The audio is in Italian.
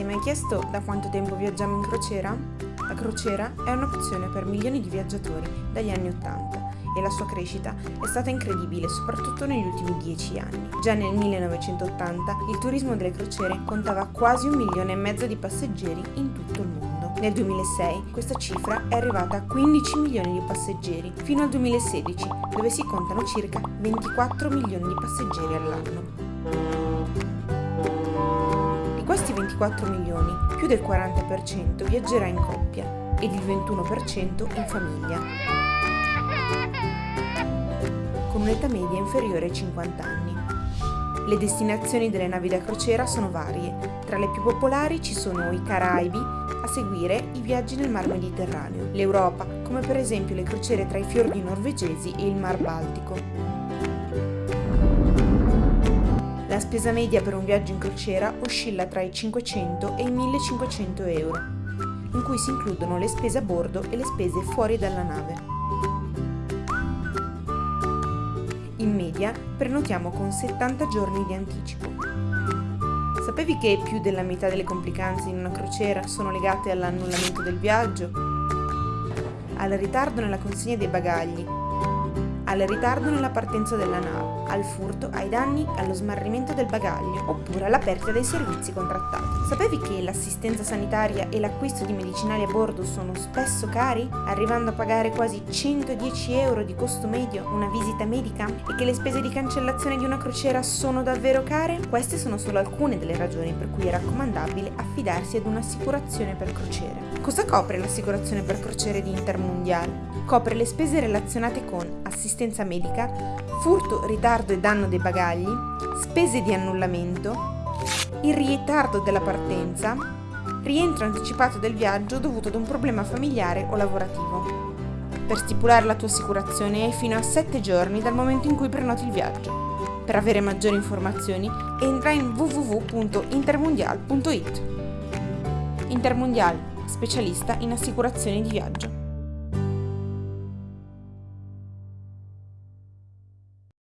è mai chiesto da quanto tempo viaggiamo in crociera? La crociera è un'opzione per milioni di viaggiatori dagli anni Ottanta e la sua crescita è stata incredibile soprattutto negli ultimi dieci anni. Già nel 1980 il turismo delle crociere contava quasi un milione e mezzo di passeggeri in tutto il mondo. Nel 2006 questa cifra è arrivata a 15 milioni di passeggeri, fino al 2016 dove si contano circa 24 milioni di passeggeri all'anno. Di questi 24 milioni, più del 40% viaggerà in coppia ed il 21% in famiglia con un'età media inferiore ai 50 anni. Le destinazioni delle navi da crociera sono varie, tra le più popolari ci sono i Caraibi, a seguire i viaggi nel Mar Mediterraneo, l'Europa, come per esempio le crociere tra i fiordi norvegesi e il Mar Baltico. La spesa media per un viaggio in crociera oscilla tra i 500 e i 1500 euro, in cui si includono le spese a bordo e le spese fuori dalla nave. In media prenotiamo con 70 giorni di anticipo. Sapevi che più della metà delle complicanze in una crociera sono legate all'annullamento del viaggio, al ritardo nella consegna dei bagagli, al ritardo nella partenza della nave, al furto, ai danni, allo smarrimento del bagaglio oppure alla perdita dei servizi contrattati. Sapevi che l'assistenza sanitaria e l'acquisto di medicinali a bordo sono spesso cari, arrivando a pagare quasi 110 euro di costo medio una visita medica e che le spese di cancellazione di una crociera sono davvero care? Queste sono solo alcune delle ragioni per cui è raccomandabile affidarsi ad un'assicurazione per crociere. Cosa copre l'assicurazione per crociere di Intermundial? Copre le spese relazionate con assistenza medica, furto, ritardo e danno dei bagagli, spese di annullamento, il ritardo della partenza, rientro anticipato del viaggio dovuto ad un problema familiare o lavorativo. Per stipulare la tua assicurazione hai fino a 7 giorni dal momento in cui prenoti il viaggio. Per avere maggiori informazioni entra in www.intermundial.it. Intermundial, specialista in assicurazioni di viaggio.